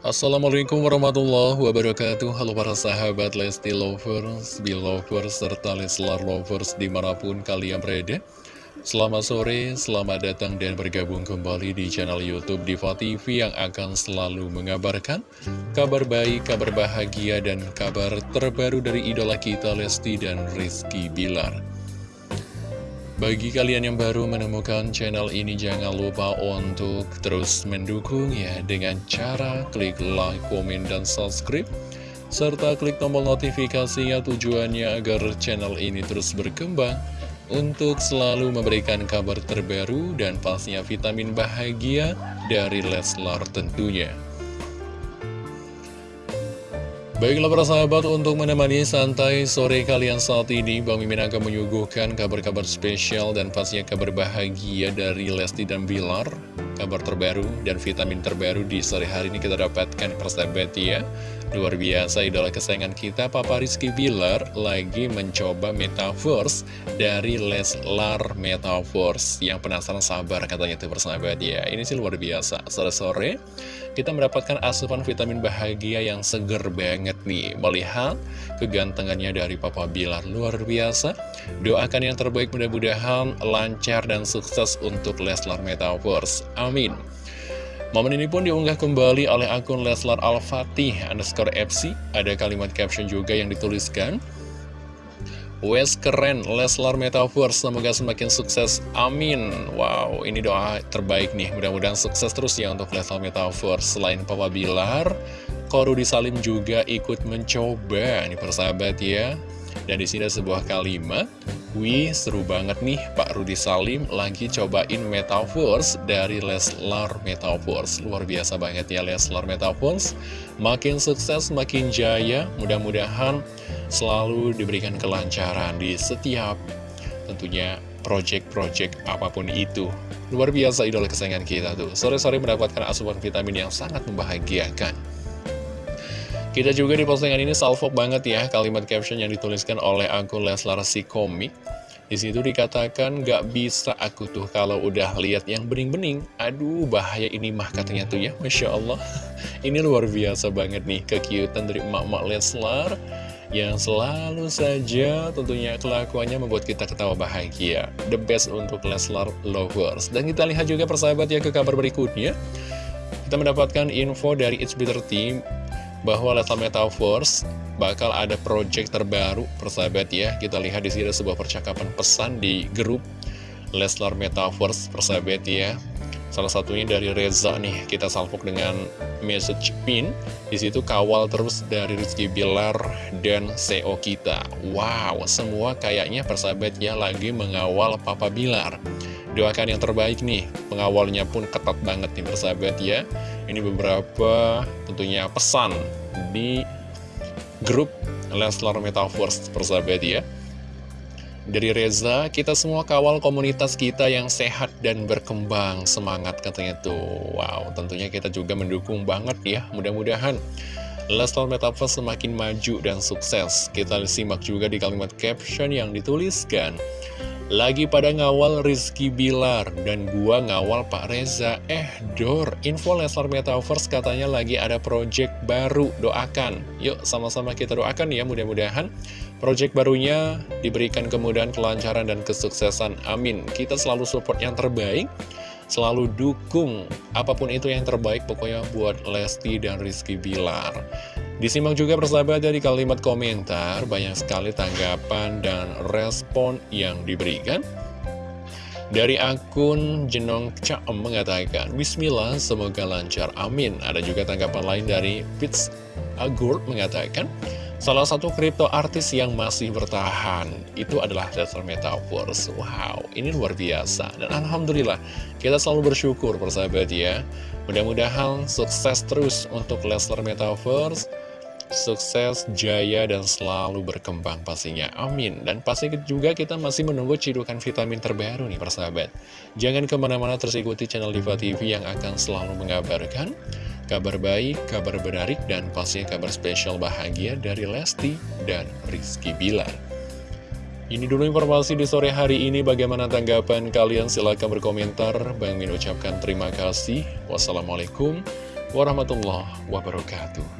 Assalamualaikum warahmatullahi wabarakatuh. Halo para sahabat Lesti Lovers, Belovers, serta Leslar Lovers di mana pun kalian berada. Selamat sore, selamat datang dan bergabung kembali di channel Youtube Diva TV yang akan selalu mengabarkan kabar baik, kabar bahagia, dan kabar terbaru dari idola kita Lesti dan Rizky Bilar bagi kalian yang baru menemukan channel ini jangan lupa untuk terus mendukung ya dengan cara klik like, komen, dan subscribe serta klik tombol notifikasinya tujuannya agar channel ini terus berkembang untuk selalu memberikan kabar terbaru dan pastinya vitamin bahagia dari Leslar tentunya. Baiklah para sahabat, untuk menemani santai sore kalian saat ini, Bang Mimin akan menyuguhkan kabar-kabar spesial dan pastinya kabar bahagia dari Lesti dan Bilar. Kabar terbaru dan vitamin terbaru di sore hari ini kita dapatkan persahabat ya. Luar biasa idola kesayangan kita, Papa Rizky Bilar lagi mencoba Metaverse dari Leslar Metaverse. Yang penasaran sabar katanya itu persahabat ya. Ini sih luar biasa. Sore-sore kita mendapatkan asupan vitamin bahagia yang seger banget nih Melihat kegantengannya dari Papa Bilar luar biasa Doakan yang terbaik mudah-mudahan lancar dan sukses untuk Leslar Metaverse Amin Momen ini pun diunggah kembali oleh akun Leslar Al-Fatih underscore FC Ada kalimat caption juga yang dituliskan Wes keren, Leslar Metaverse, semoga semakin sukses, amin. Wow, ini doa terbaik nih, mudah-mudahan sukses terus ya untuk Leslar Metaverse. Selain Papa Bilar, Korudi Salim juga ikut mencoba, nih persahabat ya. Dan di sini ada sebuah kalimat Wih, seru banget nih Pak Rudi Salim lagi cobain Metaverse dari Leslar Metaverse. Luar biasa banget ya Leslar Metaverse. Makin sukses, makin jaya. Mudah-mudahan selalu diberikan kelancaran di setiap tentunya project-project apa pun itu. Luar biasa idola kesayangan kita tuh. Sore-sore mendapatkan asupan vitamin yang sangat membahagiakan. Kita juga di postingan ini salvo banget ya kalimat caption yang dituliskan oleh akun Leslar si komik. Di situ dikatakan gak bisa aku tuh kalau udah lihat yang bening-bening. Aduh bahaya ini mah katanya tuh ya, masya Allah. Ini luar biasa banget nih kekiutan dari emak-emak Leslar yang selalu saja tentunya kelakuannya membuat kita ketawa bahagia. The best untuk Leslar lovers. Dan kita lihat juga persahabat ya ke kabar berikutnya. Kita mendapatkan info dari It's Bitter Team bahwa Leslar Metaverse bakal ada project terbaru persahabat ya. Kita lihat di sini sebuah percakapan pesan di grup Leslar Metaverse persahabat ya. Salah satunya dari Reza nih kita salpok dengan message pin. Di situ kawal terus dari Rizky Bilar dan CEO kita. Wow semua kayaknya persahabat ya lagi mengawal Papa Bilar doakan yang terbaik nih pengawalnya pun ketat banget nih persahabat ya ini beberapa tentunya pesan di grup Leslar Metaverse persahabat ya. Dari Reza, kita semua kawal komunitas kita yang sehat dan berkembang. Semangat katanya tuh. Wow, tentunya kita juga mendukung banget ya. Mudah-mudahan Leslar Metaverse semakin maju dan sukses. Kita simak juga di kalimat caption yang dituliskan. Lagi pada ngawal Rizky Bilar dan gua ngawal Pak Reza. Eh Dor, info Leslar Metaverse katanya lagi ada project baru Doakan, yuk sama-sama kita doakan ya mudah-mudahan Project barunya diberikan kemudahan, kelancaran, dan kesuksesan. Amin. Kita selalu support yang terbaik Selalu dukung apa pun itu yang terbaik pokoknya buat Lesti dan Rizky Bilar Disimak juga persahabat dari kalimat komentar, banyak sekali tanggapan dan respon yang diberikan. Dari akun Jenong Caem mengatakan, Bismillah, semoga lancar, amin. Ada juga tanggapan lain dari Fitz Agur mengatakan, Salah satu kripto artis yang masih bertahan itu adalah Leslar Metaverse. Wow, ini luar biasa. Dan Alhamdulillah, kita selalu bersyukur persahabat ya. Mudah-mudahan sukses terus untuk Leslar Metaverse sukses, jaya, dan selalu berkembang pastinya. Amin. Dan pasti juga kita masih menunggu cidukan vitamin terbaru nih persahabat. Jangan ke mana-mana terus ikuti channel Diva TV yang akan selalu mengabarkan kabar baik, kabar menarik, dan pastinya kabar spesial bahagia dari Lesti dan Rizky Bilar. Ini dulu informasi di sore hari ini. Bagaimana tanggapan kalian? Silahkan berkomentar. Bang Min ucapkan terima kasih. Wassalamualaikum warahmatullahi wabarakatuh.